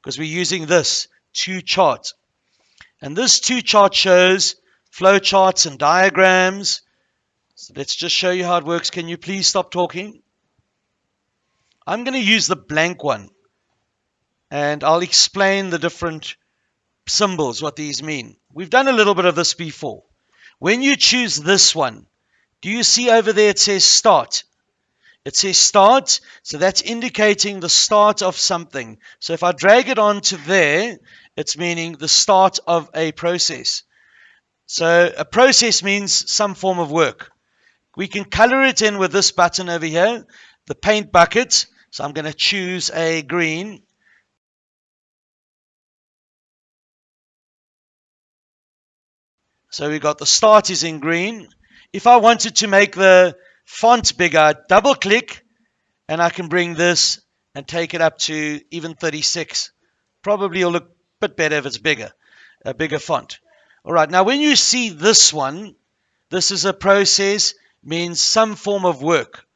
because we're using this 2Chart. And this 2Chart shows flow charts and diagrams. So let's just show you how it works. Can you please stop talking? I'm going to use the blank one and I'll explain the different symbols, what these mean. We've done a little bit of this before. When you choose this one, do you see over there it says start? It says start, so that's indicating the start of something. So if I drag it onto there, it's meaning the start of a process. So a process means some form of work. We can color it in with this button over here, the paint bucket. So I'm going to choose a green. So we got the start is in green. If I wanted to make the font bigger, double click and I can bring this and take it up to even 36. Probably will look a bit better if it's bigger, a bigger font. All right, now when you see this one, this is a process, means some form of work.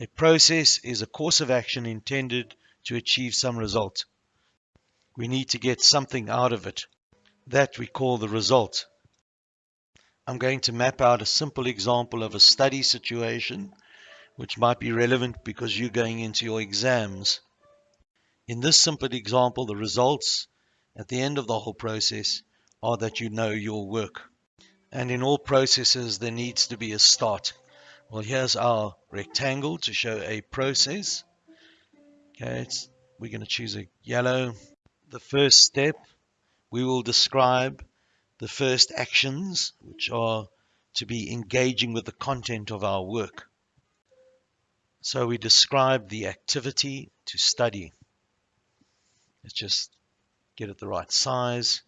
A process is a course of action intended to achieve some result. We need to get something out of it. That we call the result. I'm going to map out a simple example of a study situation which might be relevant because you're going into your exams. In this simple example, the results at the end of the whole process are that you know your work. And in all processes, there needs to be a start. Well, here's our rectangle to show a process. Okay, we're going to choose a yellow. The first step, we will describe the first actions, which are to be engaging with the content of our work. So we describe the activity to study. Let's just get it the right size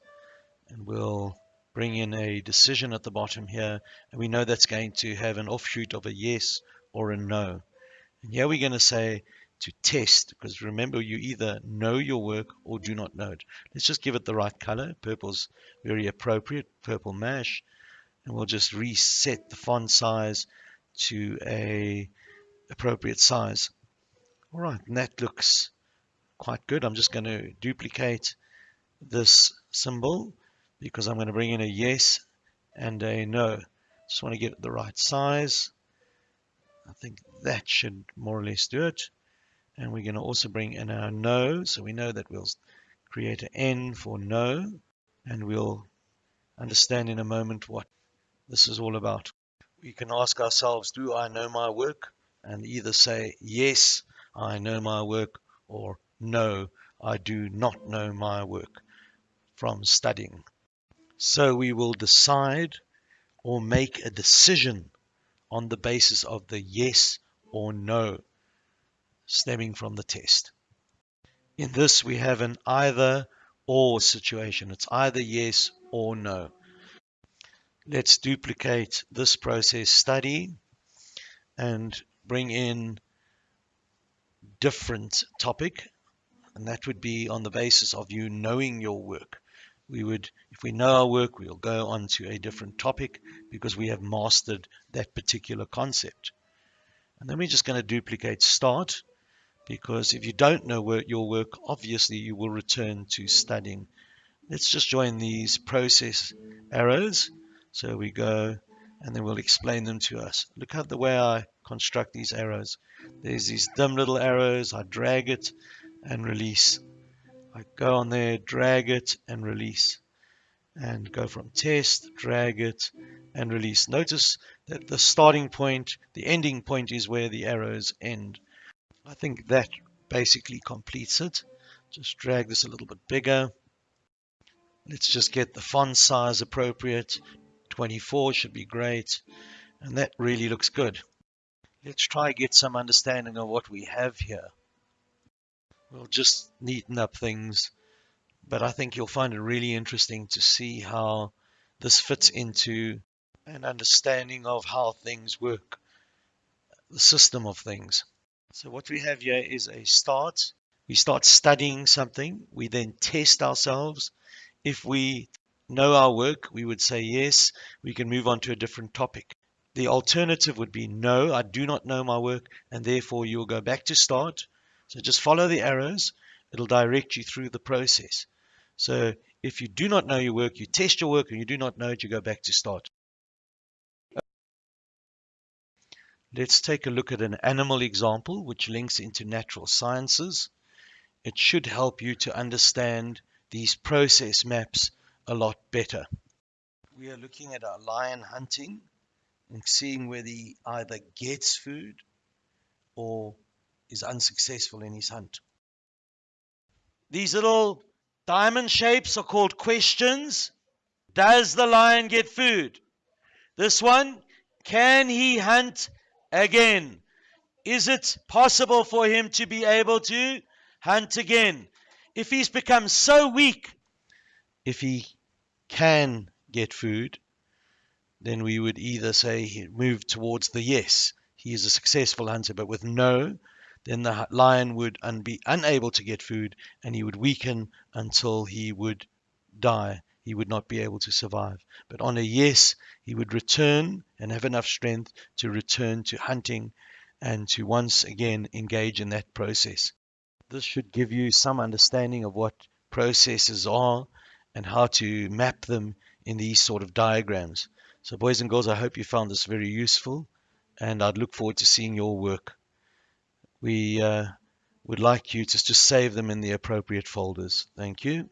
and we'll bring in a decision at the bottom here and we know that's going to have an offshoot of a yes or a no. And here we're going to say to test because remember you either know your work or do not know it. Let's just give it the right color. Purple's very appropriate, purple mash. And we'll just reset the font size to a appropriate size. All right, and that looks quite good. I'm just going to duplicate this symbol because I'm going to bring in a yes and a no. Just want to get it the right size. I think that should more or less do it and we're going to also bring in our no so we know that we'll create an n for no and we'll understand in a moment what this is all about. We can ask ourselves do I know my work? And either say yes I know my work or no I do not know my work from studying. So we will decide or make a decision on the basis of the yes or no stemming from the test. In this, we have an either or situation. It's either yes or no. Let's duplicate this process study and bring in different topic and that would be on the basis of you knowing your work we would if we know our work we'll go on to a different topic because we have mastered that particular concept and then we're just going to duplicate start because if you don't know your work, obviously you will return to studying. Let's just join these process arrows. So we go and then we'll explain them to us. Look at the way I construct these arrows. There's these dim little arrows. I drag it and release. I go on there, drag it and release. And go from test, drag it and release. Notice that the starting point, the ending point is where the arrows end. I think that basically completes it. Just drag this a little bit bigger. Let's just get the font size appropriate. 24 should be great. And that really looks good. Let's try get some understanding of what we have here. We'll just neaten up things. But I think you'll find it really interesting to see how this fits into an understanding of how things work, the system of things. So what we have here is a start. We start studying something. We then test ourselves. If we know our work, we would say yes. We can move on to a different topic. The alternative would be no, I do not know my work, and therefore you'll go back to start. So just follow the arrows, It'll direct you through the process. So if you do not know your work, you test your work and you do not know it, you go back to start. Let's take a look at an animal example which links into natural sciences. It should help you to understand these process maps a lot better. We are looking at a lion hunting and seeing whether he either gets food or is unsuccessful in his hunt. These little diamond shapes are called questions. Does the lion get food? This one, can he hunt again? Is it possible for him to be able to hunt again? If he's become so weak, if he can get food, then we would either say he moved towards the yes, he is a successful hunter, but with no, then the lion would un- be unable to get food and he would weaken until he would die. He would not be able to survive. But on a yes, he would return and have enough strength to return to hunting and to once again engage in that process. This should give you some understanding of what processes are and how to map them in these sort of diagrams. So, boys and girls, I hope you found this very useful and I'd look forward to seeing your work. We uh, would like you to save them in the appropriate folders. Thank you.